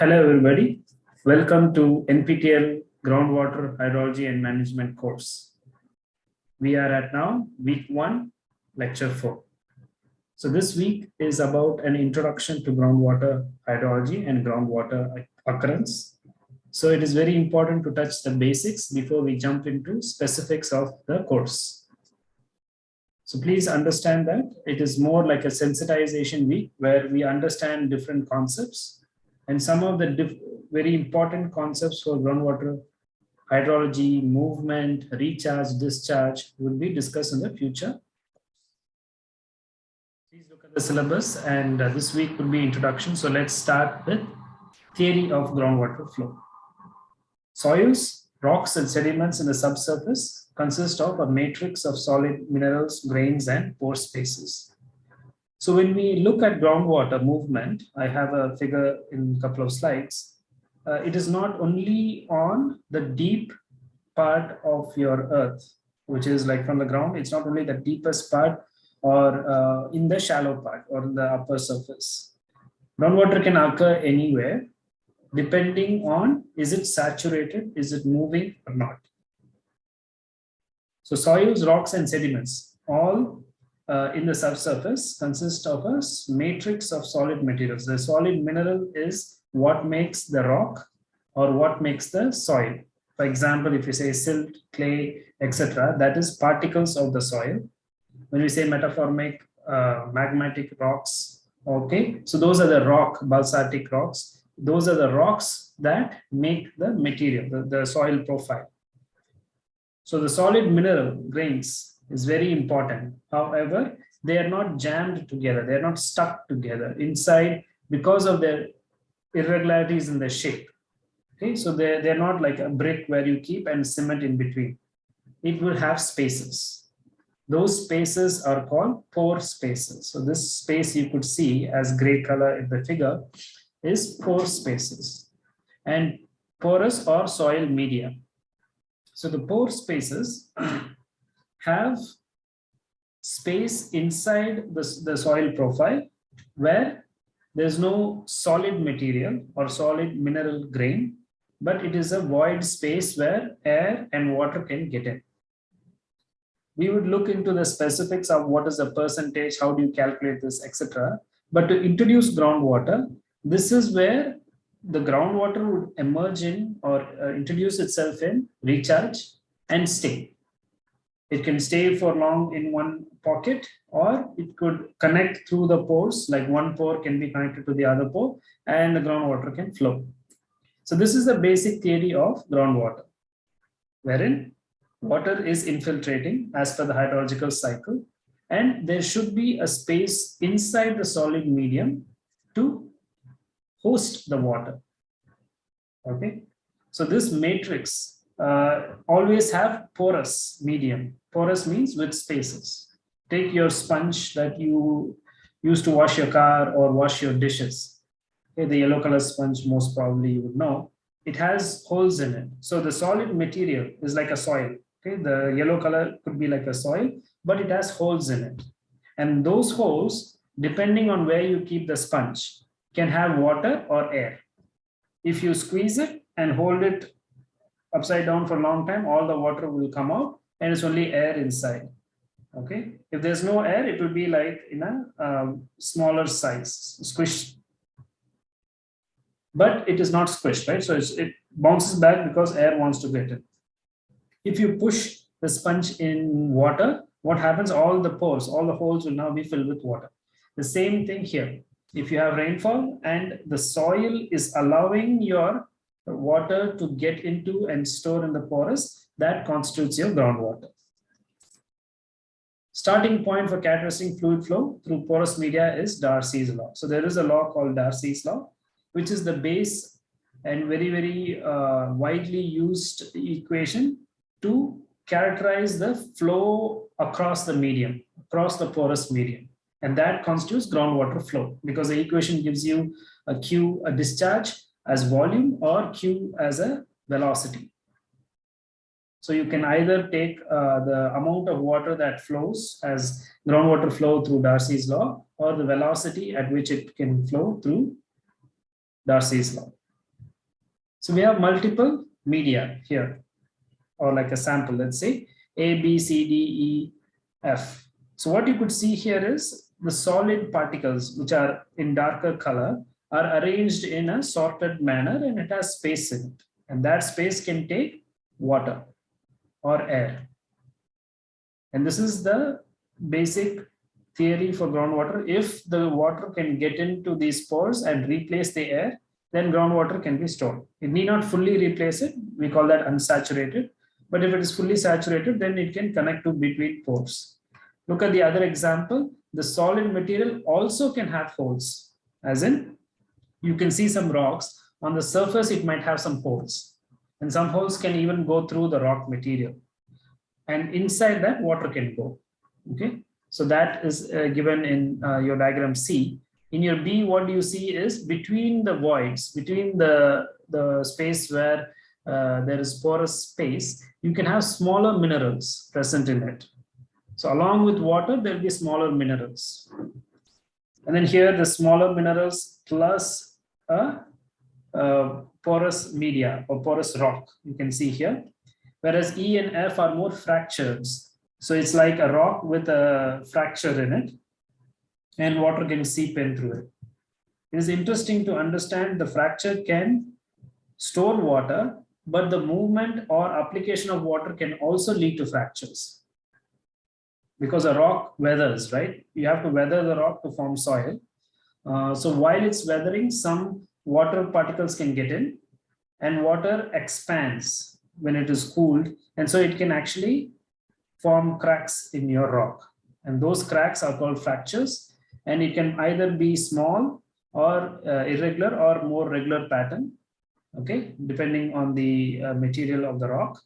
Hello, everybody. Welcome to NPTEL Groundwater Hydrology and Management course. We are at now week one, lecture four. So this week is about an introduction to groundwater hydrology and groundwater occurrence. So it is very important to touch the basics before we jump into specifics of the course. So please understand that it is more like a sensitization week where we understand different concepts and some of the very important concepts for groundwater hydrology, movement, recharge, discharge will be discussed in the future. Please look at the syllabus and uh, this week will be introduction. So let's start with theory of groundwater flow. Soils, rocks and sediments in the subsurface consist of a matrix of solid minerals, grains and pore spaces. So when we look at groundwater movement, I have a figure in a couple of slides. Uh, it is not only on the deep part of your earth, which is like from the ground, it's not only the deepest part or uh, in the shallow part or the upper surface. Groundwater can occur anywhere depending on is it saturated, is it moving or not. So soils, rocks and sediments all uh, in the subsurface consists of a matrix of solid materials. The solid mineral is what makes the rock or what makes the soil. For example, if you say silt, clay, etc., that is particles of the soil. When we say metamorphic uh, magmatic rocks, okay, so those are the rock, basaltic rocks. Those are the rocks that make the material, the, the soil profile. So the solid mineral grains is very important. However, they are not jammed together. They are not stuck together inside because of their irregularities in the shape. Okay, so they're, they're not like a brick where you keep and cement in between. It will have spaces. Those spaces are called pore spaces. So this space you could see as gray color in the figure is pore spaces and porous or soil media. So the pore spaces have space inside the, the soil profile where there's no solid material or solid mineral grain, but it is a void space where air and water can get in. We would look into the specifics of what is the percentage, how do you calculate this, etc. But to introduce groundwater, this is where the groundwater would emerge in or uh, introduce itself in recharge and stay. It can stay for long in one pocket or it could connect through the pores, like one pore can be connected to the other pore and the groundwater can flow. So this is the basic theory of groundwater, wherein water is infiltrating as per the hydrological cycle and there should be a space inside the solid medium to host the water. Okay, so this matrix uh, always have porous medium. Porous means with spaces. Take your sponge that you use to wash your car or wash your dishes. Okay, the yellow color sponge most probably you would know. It has holes in it. So the solid material is like a soil. Okay, the yellow color could be like a soil, but it has holes in it. And those holes, depending on where you keep the sponge, can have water or air. If you squeeze it and hold it upside down for a long time, all the water will come out and it's only air inside. Okay. If there's no air, it will be like in a um, smaller size, squished. But it is not squished, right? So it bounces back because air wants to get in. If you push the sponge in water, what happens? All the pores, all the holes will now be filled with water. The same thing here. If you have rainfall and the soil is allowing your water to get into and store in the porous, that constitutes your groundwater. Starting point for characterizing fluid flow through porous media is Darcy's law. So there is a law called Darcy's law, which is the base and very, very uh, widely used equation to characterize the flow across the medium, across the porous medium. And that constitutes groundwater flow because the equation gives you a Q, a discharge, as volume or q as a velocity. So you can either take uh, the amount of water that flows as groundwater flow through Darcy's law or the velocity at which it can flow through Darcy's law. So we have multiple media here, or like a sample, let's say A, B, C, D, E, F. So what you could see here is the solid particles, which are in darker color, are arranged in a sorted manner and it has space in it. And that space can take water or air. And this is the basic theory for groundwater. If the water can get into these pores and replace the air, then groundwater can be stored. It need not fully replace it. We call that unsaturated. But if it is fully saturated, then it can connect to between pores. Look at the other example. The solid material also can have holes, as in you can see some rocks. On the surface, it might have some holes. And some holes can even go through the rock material. And inside that, water can go. Okay, so that is uh, given in uh, your diagram C. In your B, what do you see is between the voids, between the, the space where uh, there is porous space, you can have smaller minerals present in it. So along with water, there'll be smaller minerals. And then here the smaller minerals plus a, a porous media or porous rock, you can see here. Whereas E and F are more fractures. So it's like a rock with a fracture in it and water can seep in through it. It is interesting to understand the fracture can store water, but the movement or application of water can also lead to fractures. Because a rock weathers, right? You have to weather the rock to form soil. Uh, so while it's weathering, some water particles can get in and water expands when it is cooled. And so it can actually form cracks in your rock. And those cracks are called fractures and it can either be small or uh, irregular or more regular pattern okay depending on the uh, material of the rock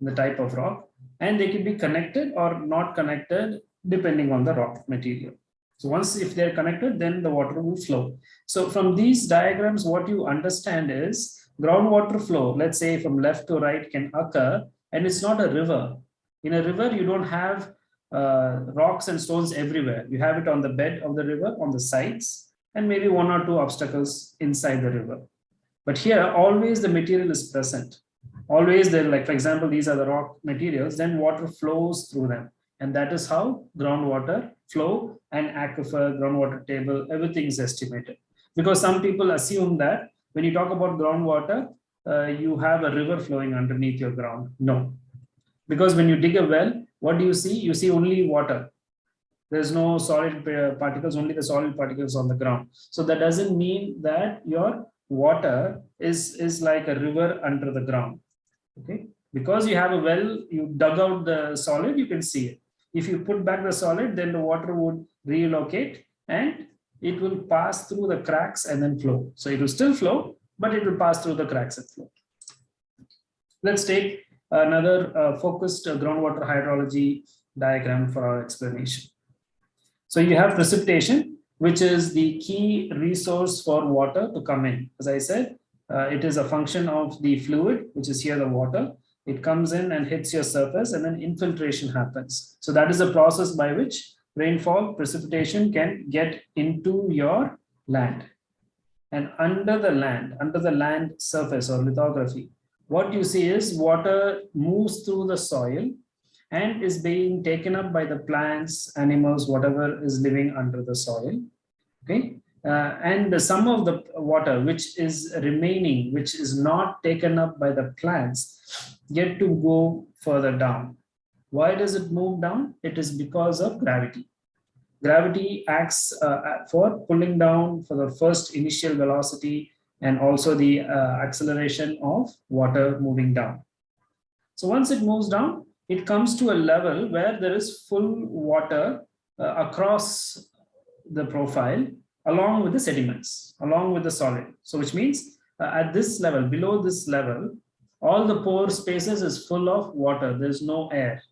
the type of rock and they can be connected or not connected depending on the rock material so once if they're connected then the water will flow so from these diagrams what you understand is groundwater flow let's say from left to right can occur and it's not a river in a river you don't have uh, rocks and stones everywhere. You have it on the bed of the river, on the sides, and maybe one or two obstacles inside the river. But here, always the material is present. Always there, like for example, these are the rock materials, then water flows through them. And that is how groundwater flow and aquifer, groundwater table, everything is estimated. Because some people assume that when you talk about groundwater, uh, you have a river flowing underneath your ground. No, because when you dig a well, what do you see? You see only water. There's no solid particles, only the solid particles on the ground. So that doesn't mean that your water is, is like a river under the ground. Okay, because you have a well, you dug out the solid, you can see it. If you put back the solid, then the water would relocate and it will pass through the cracks and then flow. So it will still flow, but it will pass through the cracks and flow. Let's take another uh, focused uh, groundwater hydrology diagram for our explanation. So you have precipitation, which is the key resource for water to come in. As I said, uh, it is a function of the fluid, which is here the water. It comes in and hits your surface and then infiltration happens. So that is a process by which rainfall precipitation can get into your land. And under the land, under the land surface or lithography, what you see is water moves through the soil and is being taken up by the plants, animals, whatever is living under the soil. Okay. Uh, and the, some of the water which is remaining, which is not taken up by the plants, get to go further down. Why does it move down? It is because of gravity. Gravity acts uh, for pulling down for the first initial velocity and also the uh, acceleration of water moving down. So once it moves down, it comes to a level where there is full water uh, across the profile along with the sediments, along with the solid. So which means uh, at this level, below this level, all the pore spaces is full of water. There's no air.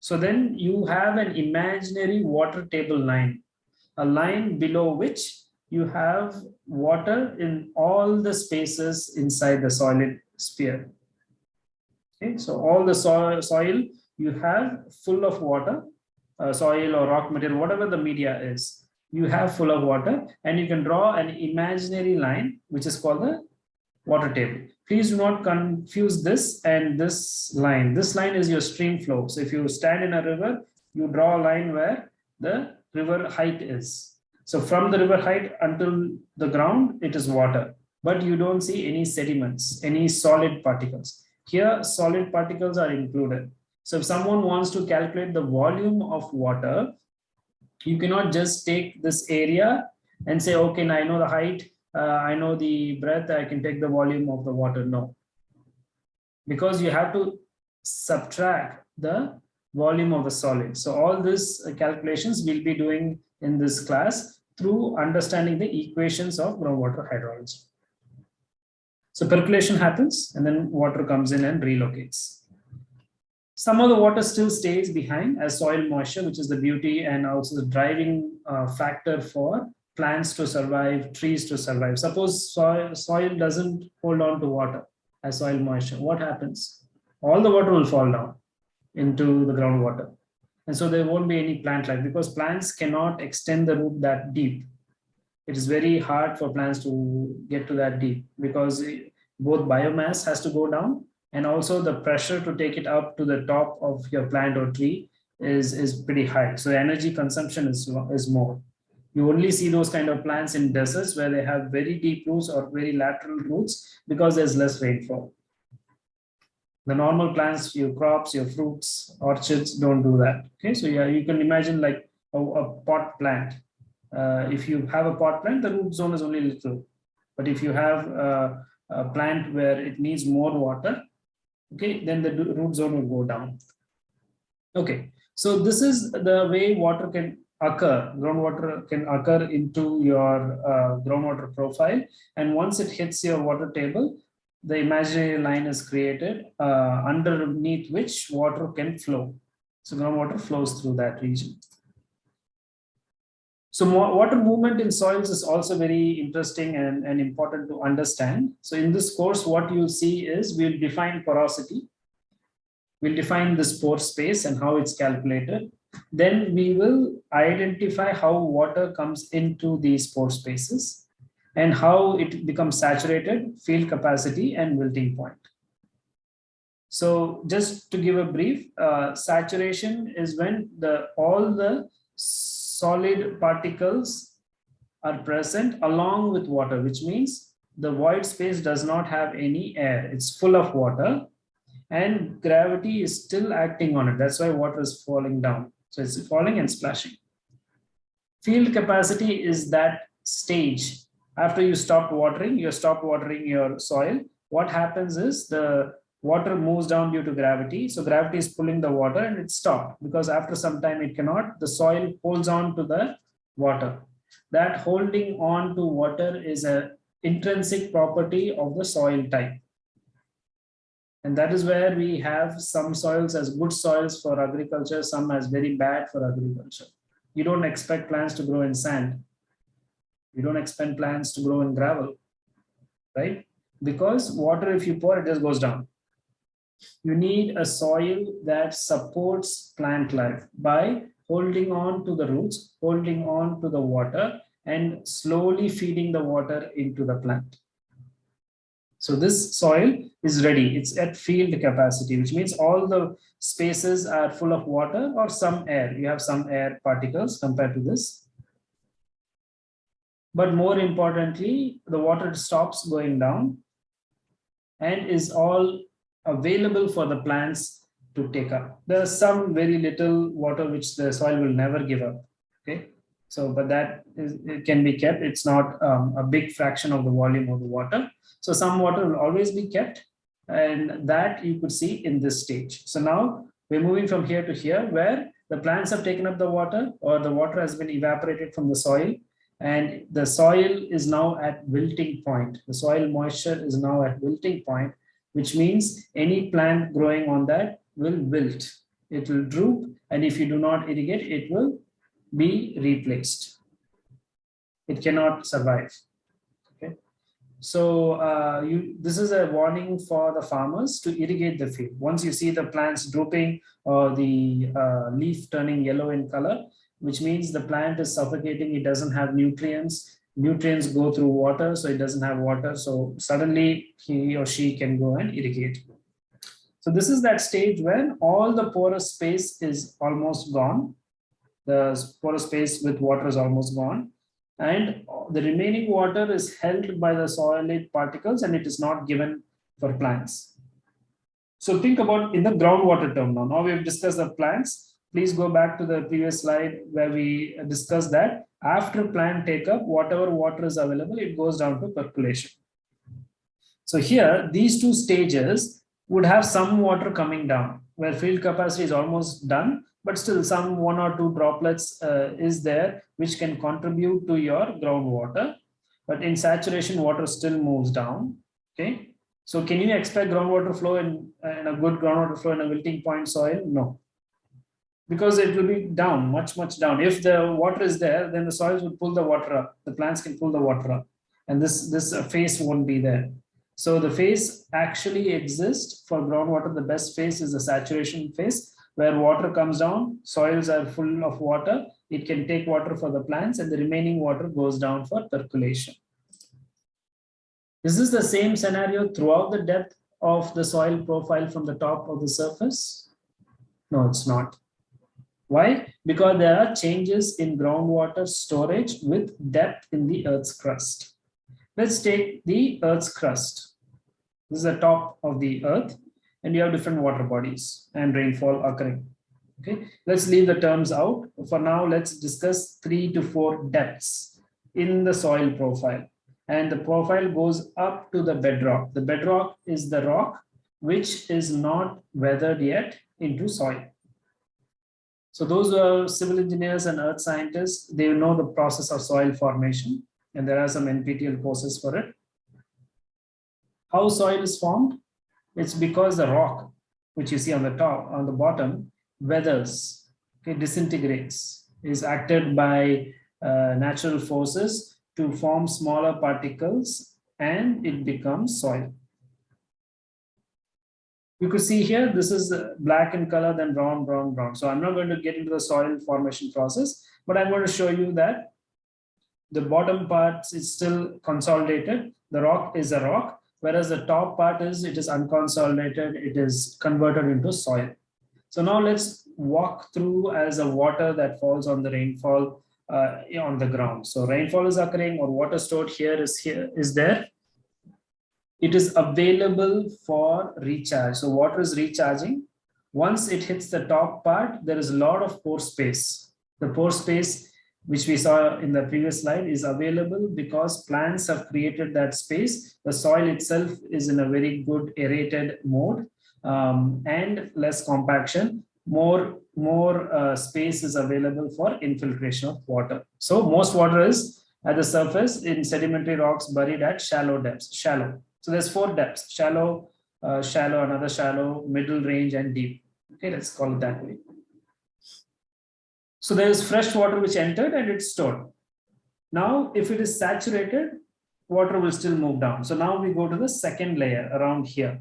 So then you have an imaginary water table line, a line below which you have water in all the spaces inside the solid sphere. Okay, so all the soil, soil you have full of water, uh, soil or rock material, whatever the media is, you have full of water and you can draw an imaginary line, which is called the water table. Please do not confuse this and this line. This line is your stream flow. So if you stand in a river, you draw a line where the river height is. So from the river height until the ground, it is water, but you don't see any sediments, any solid particles. Here, solid particles are included. So if someone wants to calculate the volume of water, you cannot just take this area and say, okay, now I know the height, I know the breadth, I can take the volume of the water. No, because you have to subtract the volume of the solid. So all these calculations we'll be doing in this class through understanding the equations of groundwater hydrology. So percolation happens and then water comes in and relocates. Some of the water still stays behind as soil moisture, which is the beauty and also the driving uh, factor for plants to survive, trees to survive. Suppose soil, soil doesn't hold on to water as soil moisture. What happens? All the water will fall down into the groundwater. And so there won't be any plant life because plants cannot extend the root that deep. It is very hard for plants to get to that deep because both biomass has to go down and also the pressure to take it up to the top of your plant or tree is, is pretty high. So energy consumption is, is more. You only see those kind of plants in deserts where they have very deep roots or very lateral roots because there's less rainfall. The normal plants, your crops, your fruits, orchards don't do that. Okay, so yeah, you can imagine like a, a pot plant. Uh, if you have a pot plant, the root zone is only little. But if you have a, a plant where it needs more water, okay, then the root zone will go down. Okay, so this is the way water can occur, groundwater can occur into your uh, groundwater profile. And once it hits your water table, the imaginary line is created uh, underneath which water can flow. So groundwater flows through that region. So water movement in soils is also very interesting and, and important to understand. So in this course, what you'll see is we'll define porosity. We'll define the pore space and how it's calculated. Then we will identify how water comes into these pore spaces and how it becomes saturated, field capacity, and wilting point. So just to give a brief, uh, saturation is when the all the solid particles are present along with water, which means the void space does not have any air. It's full of water and gravity is still acting on it. That's why water is falling down. So it's falling and splashing. Field capacity is that stage after you stop watering, you stop watering your soil. What happens is the water moves down due to gravity. So gravity is pulling the water and it stopped because after some time it cannot, the soil holds on to the water. That holding on to water is an intrinsic property of the soil type. And that is where we have some soils as good soils for agriculture, some as very bad for agriculture. You don't expect plants to grow in sand. You don't expect plants to grow in gravel, right? Because water, if you pour, it just goes down. You need a soil that supports plant life by holding on to the roots, holding on to the water, and slowly feeding the water into the plant. So this soil is ready. It's at field capacity, which means all the spaces are full of water or some air. You have some air particles compared to this. But more importantly, the water stops going down and is all available for the plants to take up. There's some very little water which the soil will never give up. Okay, so but that is, it can be kept. It's not um, a big fraction of the volume of the water. So some water will always be kept, and that you could see in this stage. So now we're moving from here to here, where the plants have taken up the water, or the water has been evaporated from the soil, and the soil is now at wilting point. The soil moisture is now at wilting point, which means any plant growing on that will wilt. It will droop, and if you do not irrigate, it will be replaced. It cannot survive. Okay, so uh, you this is a warning for the farmers to irrigate the field. Once you see the plants drooping or the uh, leaf turning yellow in color, which means the plant is suffocating, it doesn't have nutrients, nutrients go through water, so it doesn't have water. So suddenly he or she can go and irrigate. So this is that stage when all the porous space is almost gone. The porous space with water is almost gone. And the remaining water is held by the solid particles and it is not given for plants. So think about in the groundwater term now. Now we've discussed the plants. Please go back to the previous slide where we discussed that after plant take up, whatever water is available, it goes down to percolation. So here, these two stages would have some water coming down where field capacity is almost done, but still some one or two droplets uh, is there, which can contribute to your groundwater. But in saturation, water still moves down. Okay. So can you expect groundwater flow in, in a good groundwater flow in a wilting point soil? No because it will be down, much, much down. If the water is there, then the soils will pull the water up. The plants can pull the water up. And this, this phase won't be there. So the phase actually exists for groundwater. The best phase is the saturation phase, where water comes down, soils are full of water. It can take water for the plants and the remaining water goes down for percolation. This is the same scenario throughout the depth of the soil profile from the top of the surface? No, it's not. Why? Because there are changes in groundwater storage with depth in the Earth's crust. Let's take the Earth's crust. This is the top of the Earth, and you have different water bodies and rainfall occurring. Okay, let's leave the terms out. For now, let's discuss three to four depths in the soil profile. And the profile goes up to the bedrock. The bedrock is the rock which is not weathered yet into soil. So those are civil engineers and earth scientists, they know the process of soil formation and there are some NPTEL courses for it. How soil is formed? It's because the rock, which you see on the top, on the bottom, weathers, okay, disintegrates, is acted by uh, natural forces to form smaller particles and it becomes soil you could see here, this is black in color, then brown, brown, brown. So I'm not going to get into the soil formation process, but I'm going to show you that the bottom part is still consolidated. The rock is a rock, whereas the top part is, it is unconsolidated. It is converted into soil. So now let's walk through as a water that falls on the rainfall uh, on the ground. So rainfall is occurring or water stored here is here is there it is available for recharge. So water is recharging. Once it hits the top part, there is a lot of pore space. The pore space, which we saw in the previous slide, is available because plants have created that space. The soil itself is in a very good aerated mode um, and less compaction. More, more uh, space is available for infiltration of water. So most water is at the surface in sedimentary rocks buried at shallow depths, shallow. So there's four depths, shallow, uh, shallow, another shallow, middle range, and deep. Okay, let's call it that way. So there is fresh water which entered and it's stored. Now, if it is saturated, water will still move down. So now we go to the second layer around here.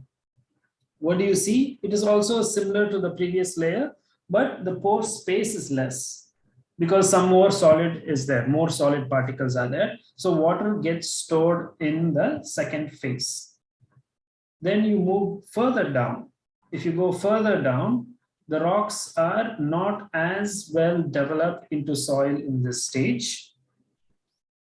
What do you see? It is also similar to the previous layer, but the pore space is less because some more solid is there, more solid particles are there. So water gets stored in the second phase. Then you move further down. If you go further down, the rocks are not as well developed into soil in this stage.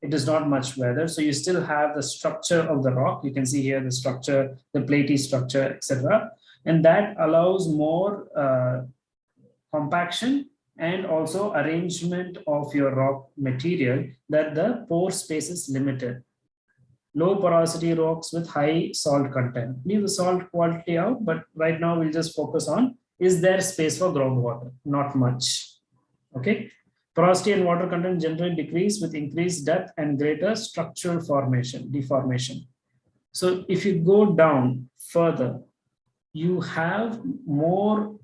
It is not much weather. So you still have the structure of the rock. You can see here the structure, the platy structure, etc. And that allows more uh, compaction and also arrangement of your rock material that the pore space is limited. Low porosity rocks with high salt content. Leave the salt quality out, but right now we'll just focus on is there space for groundwater? Not much. Okay. Porosity and water content generally decrease with increased depth and greater structural formation, deformation. So if you go down further, you have more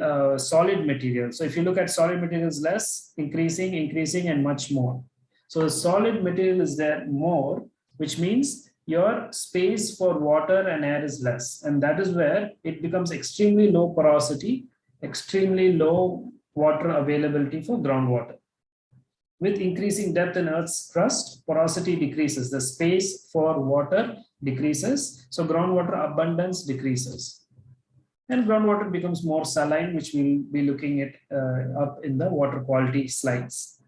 uh, solid material. So if you look at solid materials less, increasing, increasing, and much more. So the solid material is there more, which means your space for water and air is less. And that is where it becomes extremely low porosity, extremely low water availability for groundwater. with increasing depth in Earth's crust, porosity decreases. The space for water decreases. So groundwater abundance decreases. And groundwater becomes more saline, which we'll be looking at uh, up in the water quality slides.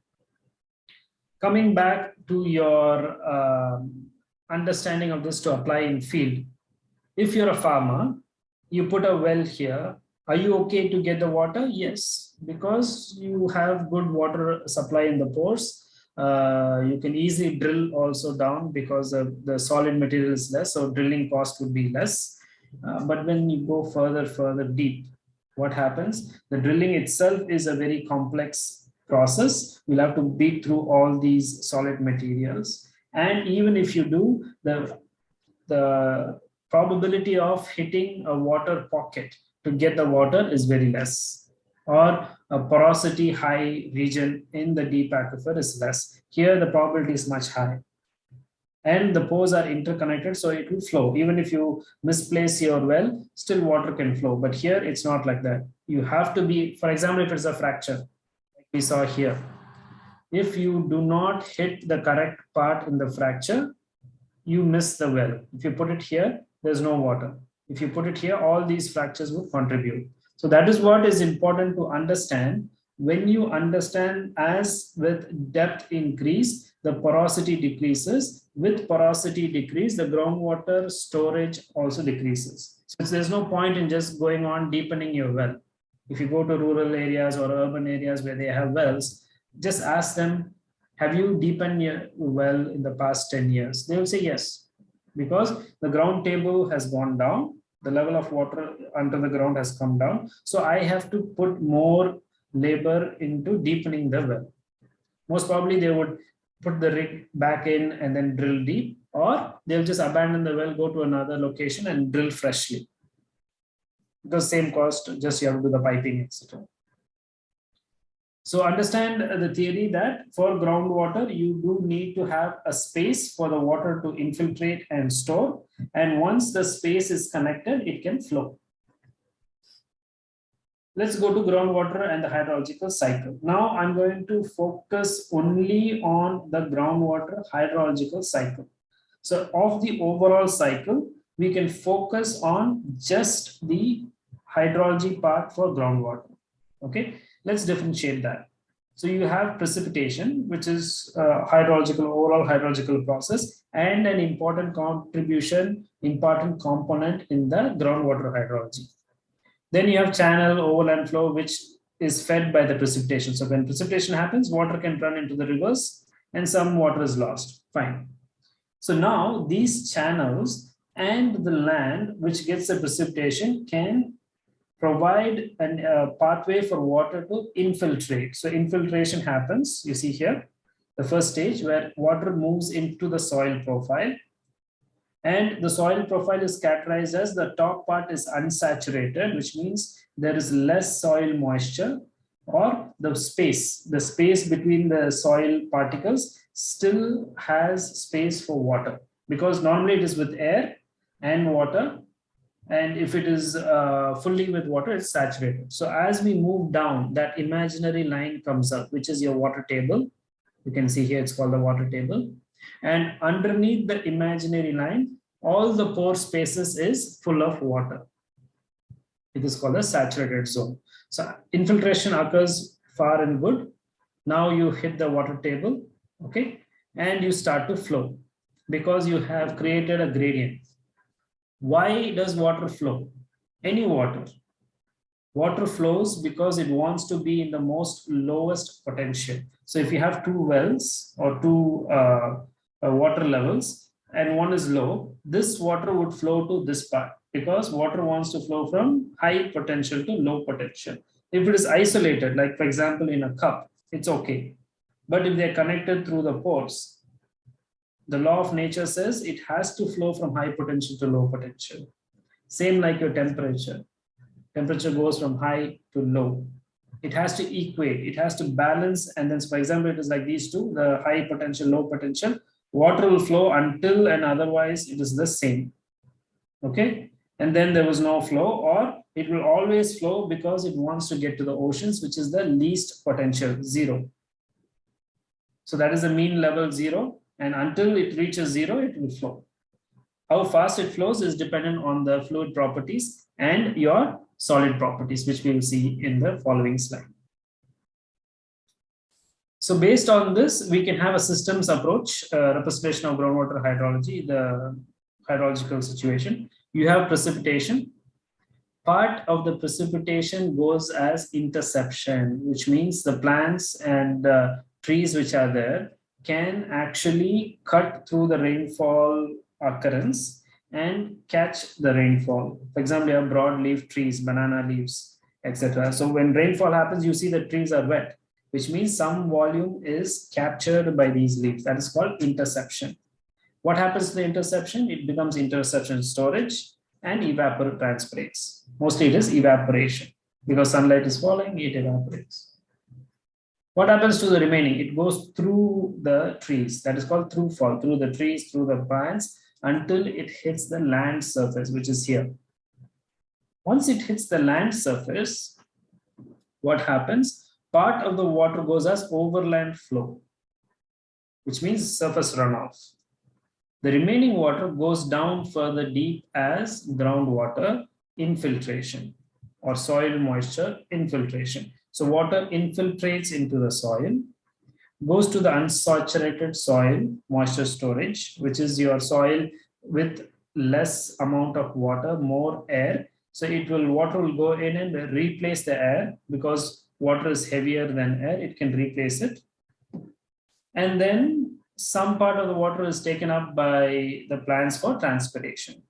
Coming back to your um, understanding of this to apply in field. If you're a farmer, you put a well here, are you okay to get the water? Yes, because you have good water supply in the pores. Uh, you can easily drill also down because the solid material is less, so drilling cost would be less. Uh, but when you go further, further deep, what happens? The drilling itself is a very complex process. You'll have to beat through all these solid materials. And even if you do, the, the probability of hitting a water pocket to get the water is very less. Or a porosity high region in the deep aquifer is less. Here the probability is much high and the pores are interconnected so it will flow. Even if you misplace your well still water can flow. But here it's not like that. You have to be for example if it's a fracture like we saw here if you do not hit the correct part in the fracture you miss the well if you put it here there's no water if you put it here all these fractures would contribute so that is what is important to understand when you understand as with depth increase, the porosity decreases. With porosity decrease, the groundwater storage also decreases. So there's no point in just going on deepening your well. If you go to rural areas or urban areas where they have wells, just ask them, have you deepened your well in the past 10 years? They will say yes, because the ground table has gone down the level of water under the ground has come down. So I have to put more labor into deepening the well. Most probably they would put the rig back in and then drill deep, or they'll just abandon the well, go to another location and drill freshly. The same cost, just you have to do the piping, etc. So understand the theory that for groundwater, you do need to have a space for the water to infiltrate and store. And once the space is connected, it can flow. Let's go to groundwater and the hydrological cycle. Now I'm going to focus only on the groundwater hydrological cycle. So of the overall cycle, we can focus on just the hydrology part for groundwater. Okay, let's differentiate that. So you have precipitation, which is uh, hydrological, overall hydrological process, and an important contribution, important component in the groundwater hydrology. Then you have channel overland flow, which is fed by the precipitation. So when precipitation happens, water can run into the rivers and some water is lost. Fine. So now these channels and the land which gets the precipitation can provide a uh, pathway for water to infiltrate. So infiltration happens, you see here, the first stage where water moves into the soil profile and the soil profile is characterized as the top part is unsaturated, which means there is less soil moisture or the space, the space between the soil particles still has space for water because normally it is with air and water. And if it is uh, fully with water, it's saturated. So as we move down, that imaginary line comes up, which is your water table. You can see here, it's called the water table and underneath the imaginary line, all the pore spaces is full of water. It is called a saturated zone. So infiltration occurs far and good. Now you hit the water table, okay, and you start to flow because you have created a gradient. Why does water flow? Any water. Water flows because it wants to be in the most lowest potential. So if you have two wells or two uh, uh, water levels and one is low, this water would flow to this part because water wants to flow from high potential to low potential. If it is isolated, like for example, in a cup, it's okay. But if they're connected through the pores, the law of nature says it has to flow from high potential to low potential. Same like your temperature. Temperature goes from high to low. It has to equate, it has to balance. And then, for example, it is like these two, the high potential, low potential water will flow until and otherwise it is the same okay and then there was no flow or it will always flow because it wants to get to the oceans which is the least potential zero So that is the mean level zero. And until it reaches zero, it will flow. How fast it flows is dependent on the fluid properties and your solid properties, which we will see in the following slide. So based on this, we can have a systems approach, uh, representation of groundwater hydrology, the hydrological situation. You have precipitation. Part of the precipitation goes as interception, which means the plants and uh, trees which are there can actually cut through the rainfall occurrence and catch the rainfall. For example, you have broadleaf trees, banana leaves, etc. So when rainfall happens, you see the trees are wet, which means some volume is captured by these leaves. That is called interception. What happens to the interception? It becomes interception storage and evapotranspirates. Mostly it is evaporation because sunlight is falling, it evaporates. What happens to the remaining? It goes through the trees. That is called through fall, through the trees, through the plants, until it hits the land surface, which is here. Once it hits the land surface, what happens? Part of the water goes as overland flow, which means surface runoff. The remaining water goes down further deep as groundwater infiltration or soil moisture infiltration. So water infiltrates into the soil goes to the unsaturated soil moisture storage, which is your soil with less amount of water, more air. So it will water will go in and replace the air because water is heavier than air, it can replace it. And then some part of the water is taken up by the plants for transpiration.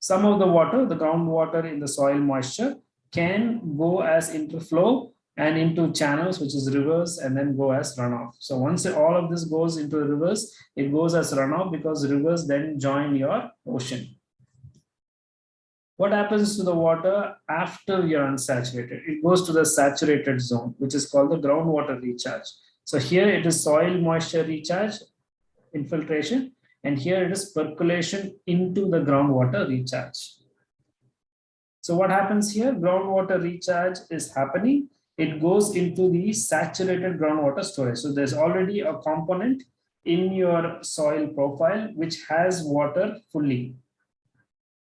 Some of the water, the groundwater in the soil moisture can go as interflow and into channels, which is rivers, and then go as runoff. So once all of this goes into the rivers, it goes as runoff because rivers then join your ocean. What happens to the water after you're unsaturated? It goes to the saturated zone, which is called the groundwater recharge. So here it is soil moisture recharge, infiltration, and here it is percolation into the groundwater recharge. So what happens here? Groundwater recharge is happening it goes into the saturated groundwater storage. So there's already a component in your soil profile which has water fully,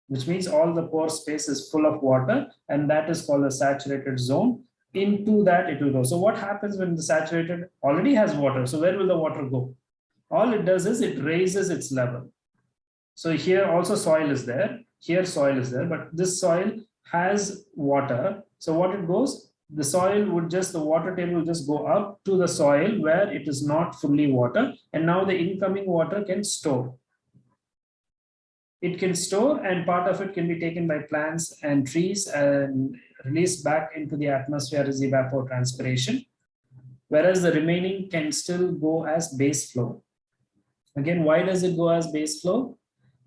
which means all the pore space is full of water and that is called a saturated zone. Into that it will go. So what happens when the saturated already has water? So where will the water go? All it does is it raises its level. So here also soil is there. Here soil is there, but this soil has water. So what it goes, the soil would just, the water table will just go up to the soil where it is not fully water. And now the incoming water can store. It can store and part of it can be taken by plants and trees and released back into the atmosphere as evapotranspiration. Whereas the remaining can still go as base flow. Again, why does it go as base flow?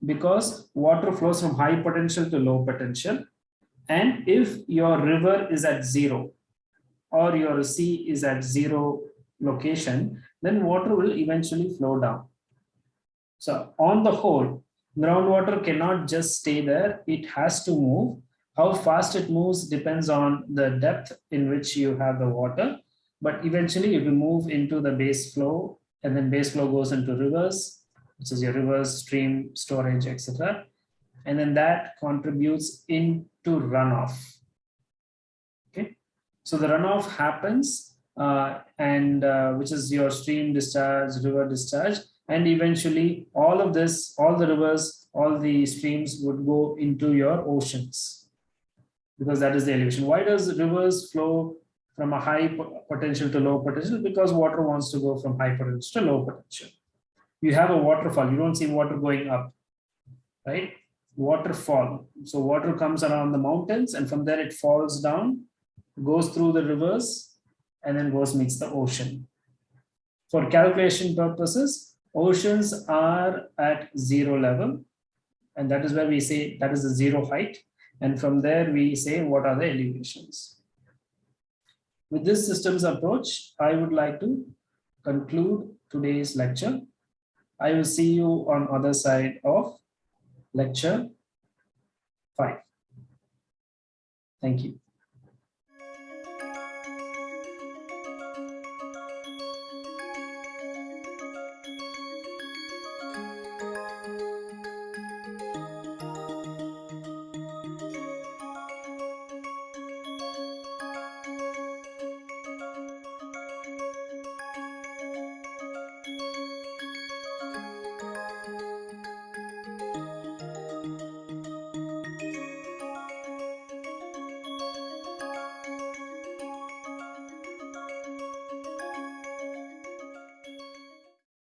Because water flows from high potential to low potential and if your river is at zero or your sea is at zero location, then water will eventually flow down. So on the whole, groundwater cannot just stay there. It has to move. How fast it moves depends on the depth in which you have the water. But eventually it will move into the base flow and then base flow goes into rivers, which is your rivers, stream, storage, etc. And then that contributes in to runoff. Okay, so the runoff happens uh, and uh, which is your stream discharge, river discharge, and eventually all of this, all the rivers, all the streams would go into your oceans because that is the elevation. Why does rivers flow from a high potential to low potential? Because water wants to go from high potential to low potential. You have a waterfall, you don't see water going up, right? waterfall. So water comes around the mountains and from there it falls down, goes through the rivers and then goes meets the ocean. For calculation purposes, oceans are at zero level. And that is where we say that is the zero height. And from there we say what are the elevations. With this systems approach, I would like to conclude today's lecture. I will see you on other side of lecture 5. Thank you.